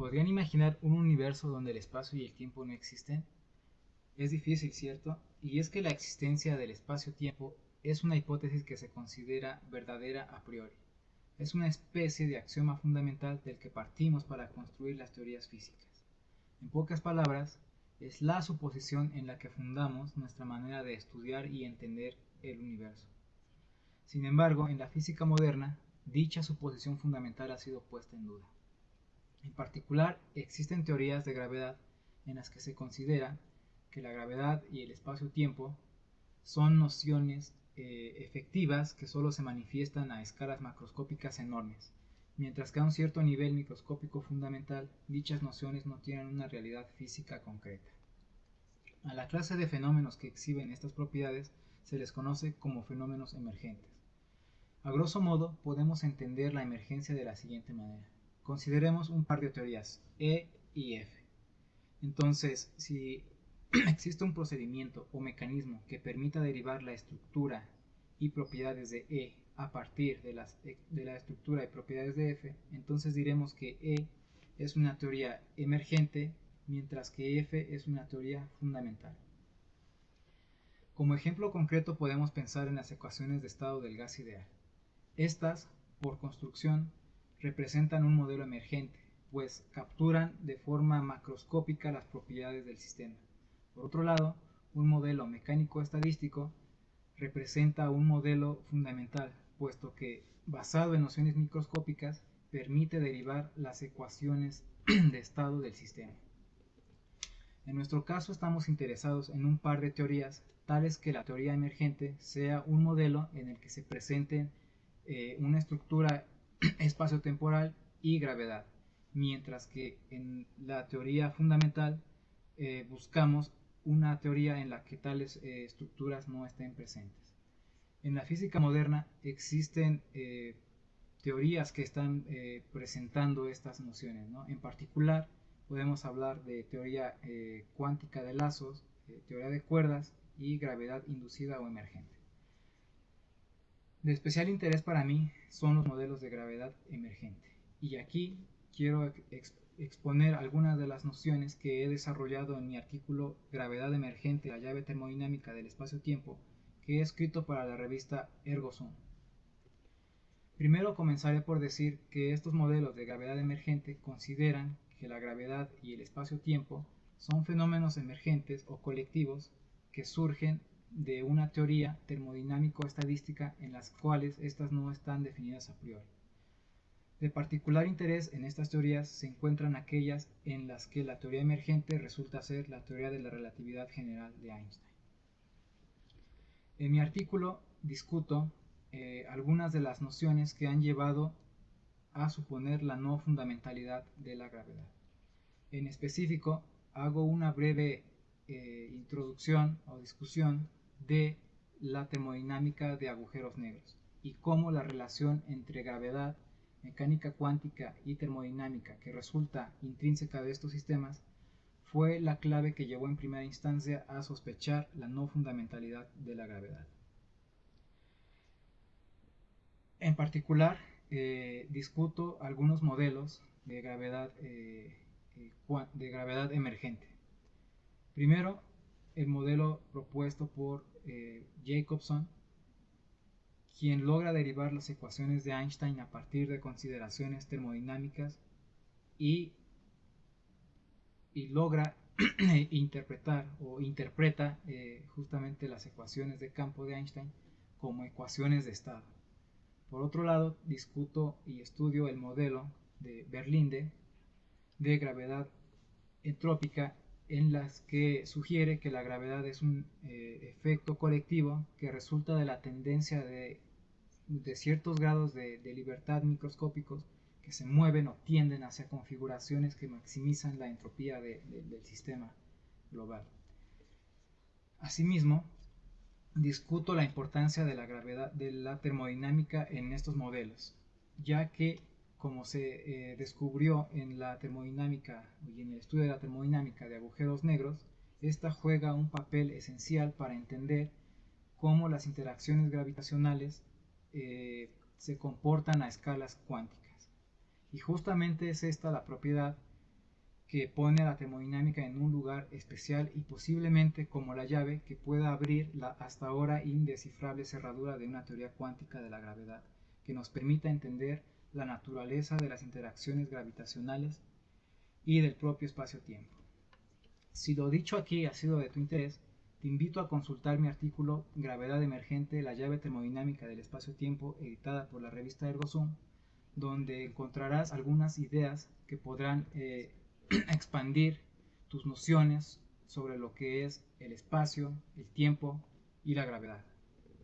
¿Podrían imaginar un universo donde el espacio y el tiempo no existen? Es difícil, ¿cierto? Y es que la existencia del espacio-tiempo es una hipótesis que se considera verdadera a priori. Es una especie de axioma fundamental del que partimos para construir las teorías físicas. En pocas palabras, es la suposición en la que fundamos nuestra manera de estudiar y entender el universo. Sin embargo, en la física moderna, dicha suposición fundamental ha sido puesta en duda. En particular, existen teorías de gravedad en las que se considera que la gravedad y el espacio-tiempo son nociones eh, efectivas que solo se manifiestan a escalas macroscópicas enormes, mientras que a un cierto nivel microscópico fundamental dichas nociones no tienen una realidad física concreta. A la clase de fenómenos que exhiben estas propiedades se les conoce como fenómenos emergentes. A grosso modo, podemos entender la emergencia de la siguiente manera. Consideremos un par de teorías, E y F. Entonces, si existe un procedimiento o mecanismo que permita derivar la estructura y propiedades de E a partir de, de, la estructura y propiedades de F, entonces diremos que E es una teoría emergente, mientras que F es una teoría fundamental. Como ejemplo concreto podemos pensar en las ecuaciones de estado del gas ideal. Estas, por construcción, representan un modelo emergente, pues capturan de forma macroscópica las propiedades del sistema. Por otro lado, un modelo mecánico estadístico representa un modelo fundamental, puesto que, basado en nociones microscópicas, permite derivar las ecuaciones de estado del sistema. En nuestro caso estamos interesados en un par de teorías, tales que la teoría emergente sea un modelo en el que se presenten eh, una estructura espacio-temporal y gravedad, mientras que en la teoría fundamental eh, buscamos una teoría en la que tales eh, estructuras no estén presentes. En la física moderna existen eh, teorías que están presentando estas nociones. En particular, podemos hablar de teoría cuántica de lazos, teoría de cuerdas y gravedad inducida o emergente. De especial interés para mí son los modelos de gravedad emergente. Y aquí quiero exponer algunas de las nociones que he desarrollado en mi artículo Gravedad emergente, la llave termodinámica del espacio-tiempo, que he escrito para la revista Ergosum. Primero comenzaré por decir que estos modelos de gravedad emergente consideran que la gravedad y el espacio-tiempo son fenómenos emergentes o colectivos que surgen de una teoría termodinámico-estadística en las cuales estas no están definidas a priori. De particular interés en estas teorías se encuentran aquellas en las que la teoría emergente resulta ser la teoría de la relatividad general de Einstein. En mi artículo discuto eh, algunas de las nociones que han llevado a suponer la no fundamentalidad de la gravedad. En específico, hago una breve eh, introducción o discusión de la termodinámica de agujeros negros y cómo la relación entre gravedad mecánica cuántica y termodinámica que resulta intrínseca de estos sistemas fue la clave que llevó en primera instancia a sospechar la no fundamentalidad de la gravedad. En particular, eh, discuto algunos modelos de gravedad, eh, eh, de gravedad emergente. Primero, el modelo propuesto por Jacobson quien logra derivar las ecuaciones de Einstein a partir de consideraciones termodinámicas y, y logra interpretar o interpreta eh, justamente las ecuaciones de campo de Einstein como ecuaciones de estado. Por otro lado, discuto y estudio el modelo de Berlinde de gravedad entrópica en las que sugiere que la gravedad es un eh, efecto colectivo que resulta de la tendencia de de ciertos grados de, libertad microscópicos que se mueven o tienden hacia configuraciones que maximizan la entropía del sistema global. Asimismo, discuto la importancia de la gravedad de la termodinámica en estos modelos, ya que como se eh, descubrió en la termodinámica y en el estudio de la termodinámica de agujeros negros, esta juega un papel esencial para entender cómo las interacciones gravitacionales eh, se comportan a escalas cuánticas. Y justamente es esta la propiedad que pone a la termodinámica en un lugar especial y posiblemente como la llave que pueda abrir la hasta ahora indescifrable cerradura de una teoría cuántica de la gravedad, que nos permita entender la naturaleza de las interacciones gravitacionales y del propio espacio-tiempo. Si lo dicho aquí ha sido de tu interés, te invito a consultar mi artículo Gravedad emergente, la llave termodinámica del espacio-tiempo, editada por la revista ErgoZoom, donde encontrarás algunas ideas que podrán eh, expandir tus nociones sobre lo que es el espacio, el tiempo y la gravedad.